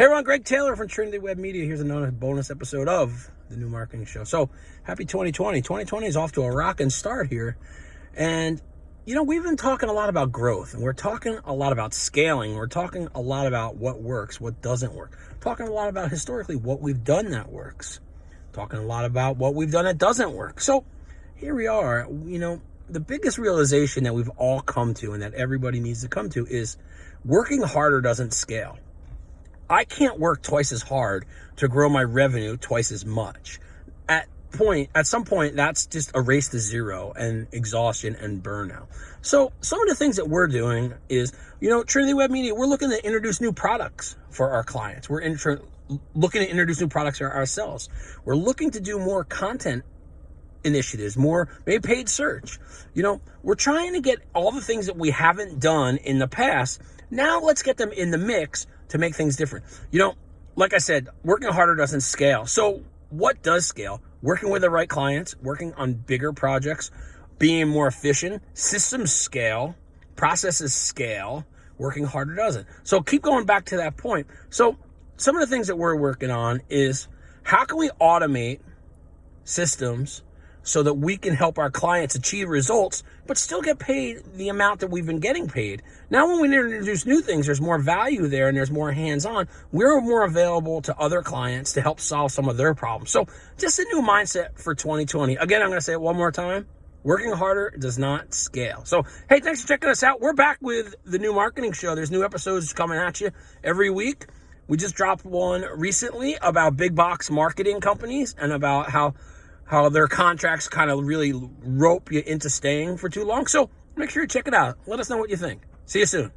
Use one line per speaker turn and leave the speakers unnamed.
Hey everyone, Greg Taylor from Trinity Web Media. Here's another bonus episode of the new marketing show. So happy 2020. 2020 is off to a rocking start here. And you know, we've been talking a lot about growth and we're talking a lot about scaling. We're talking a lot about what works, what doesn't work. Talking a lot about historically what we've done that works. Talking a lot about what we've done that doesn't work. So here we are. You know, the biggest realization that we've all come to and that everybody needs to come to is working harder doesn't scale. I can't work twice as hard to grow my revenue twice as much. At point, at some point, that's just a race to zero and exhaustion and burnout. So some of the things that we're doing is, you know, Trinity Web Media, we're looking to introduce new products for our clients. We're looking to introduce new products ourselves. We're looking to do more content initiatives, more maybe paid search. You know, we're trying to get all the things that we haven't done in the past. Now let's get them in the mix to make things different. You know, like I said, working harder doesn't scale. So what does scale? Working with the right clients, working on bigger projects, being more efficient, systems scale, processes scale, working harder doesn't. So keep going back to that point. So some of the things that we're working on is how can we automate systems so that we can help our clients achieve results, but still get paid the amount that we've been getting paid. Now, when we introduce new things, there's more value there and there's more hands-on. We're more available to other clients to help solve some of their problems. So just a new mindset for 2020. Again, I'm going to say it one more time. Working harder does not scale. So, hey, thanks for checking us out. We're back with the new marketing show. There's new episodes coming at you every week. We just dropped one recently about big box marketing companies and about how how their contracts kind of really rope you into staying for too long. So make sure you check it out. Let us know what you think. See you soon.